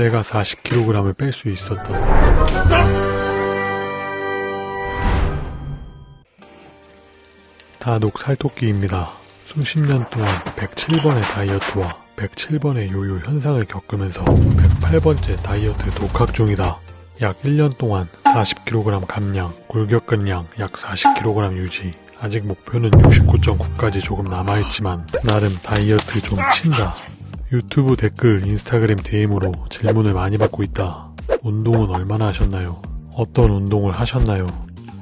내가 40kg을 뺄 수 있었던 다독 살토끼입니다. 수십 년 동안 107번의 다이어트와 107번의 요요 현상을 겪으면서 108번째 다이어트 독학 중이다. 약 1년 동안 40kg 감량, 골격근량 약 40kg 유지. 아직 목표는 69.9까지 조금 남아있지만 나름 다이어트 좀 친다. 유튜브 댓글, 인스타그램 DM으로 질문을 많이 받고 있다. 운동은 얼마나 하셨나요? 어떤 운동을 하셨나요?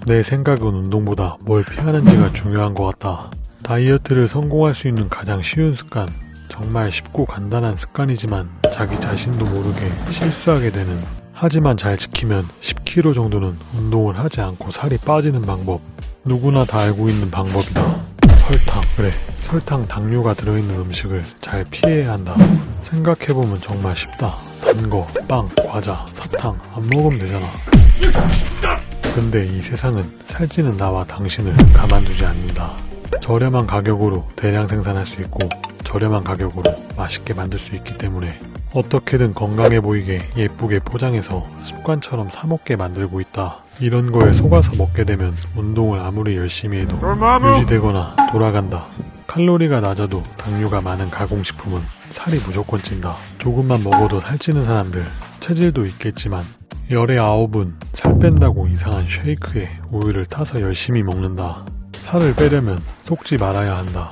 내 생각은 운동보다 뭘 피하는지가 중요한 것 같다. 다이어트를 성공할 수 있는 가장 쉬운 습관. 정말 쉽고 간단한 습관이지만 자기 자신도 모르게 실수하게 되는 하지만 잘 지키면 10kg 정도는 운동을 하지 않고 살이 빠지는 방법. 누구나 다 알고 있는 방법이다. 설탕. 그래. 설탕, 당류가 들어있는 음식을 잘 피해야 한다. 생각해보면 정말 쉽다. 단 거, 빵, 과자, 사탕 안 먹으면 되잖아. 근데 이 세상은 살찌는 나와 당신을 가만두지 않는다. 저렴한 가격으로 대량 생산할 수 있고 저렴한 가격으로 맛있게 만들 수 있기 때문에 어떻게든 건강해 보이게 예쁘게 포장해서 습관처럼 사먹게 만들고 있다. 이런 거에 속아서 먹게 되면 운동을 아무리 열심히 해도 유지되거나 돌아간다. 칼로리가 낮아도 당류가 많은 가공식품은 살이 무조건 찐다. 조금만 먹어도 살찌는 사람들 체질도 있겠지만 열의 아홉은 살 뺀다고 이상한 쉐이크에 우유를 타서 열심히 먹는다. 살을 빼려면 속지 말아야 한다.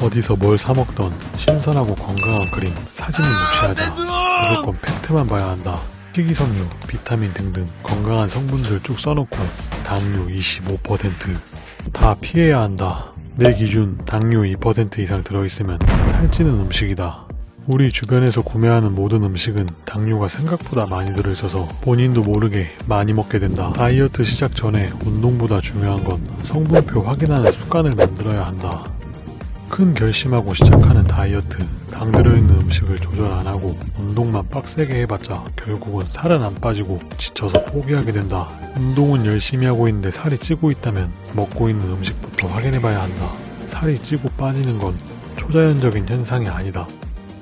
어디서 뭘 사먹던 신선하고 건강한 그림 사진은 무시하자. 무조건 팩트만 봐야 한다. 식이섬유, 비타민 등등 건강한 성분들 쭉 써놓고 당류 25%다 피해야 한다. 내 기준 당류 2% 이상 들어있으면 살찌는 음식이다. 우리 주변에서 구매하는 모든 음식은 당류가 생각보다 많이 들어있어서 본인도 모르게 많이 먹게 된다. 다이어트 시작 전에 운동보다 중요한 건 성분표 확인하는 습관을 만들어야 한다. 큰 결심하고 시작하는 다이어트 당 들어있는 음식을 조절 안하고 운동만 빡세게 해봤자 결국은 살은 안 빠지고 지쳐서 포기하게 된다. 운동은 열심히 하고 있는데 살이 찌고 있다면 먹고 있는 음식부터 확인해봐야 한다. 살이 찌고 빠지는 건 초자연적인 현상이 아니다.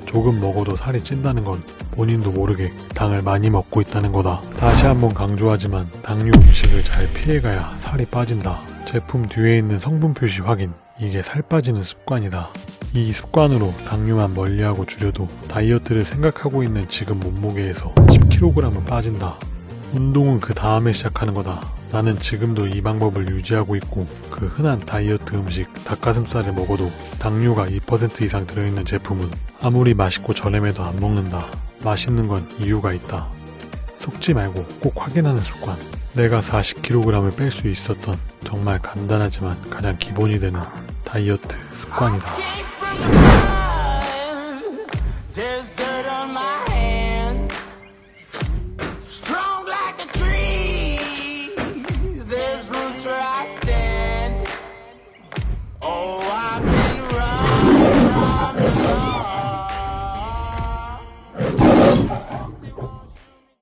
조금 먹어도 살이 찐다는 건 본인도 모르게 당을 많이 먹고 있다는 거다. 다시 한번 강조하지만 당류 음식을 잘 피해가야 살이 빠진다. 제품 뒤에 있는 성분 표시 확인 이게 살 빠지는 습관이다. 이 습관으로 당류만 멀리하고 줄여도 다이어트를 생각하고 있는 지금 몸무게에서 10kg은 빠진다. 운동은 그 다음에 시작하는 거다. 나는 지금도 이 방법을 유지하고 있고 그 흔한 다이어트 음식 닭가슴살을 먹어도 당류가 2% 이상 들어있는 제품은 아무리 맛있고 저렴해도 안 먹는다. 맛있는 건 이유가 있다. 속지 말고 꼭 확인하는 습관. 내가 40kg을 뺄 수 있었던 정말 간단하지만 가장 기본이 되는 다이어트 습관이다.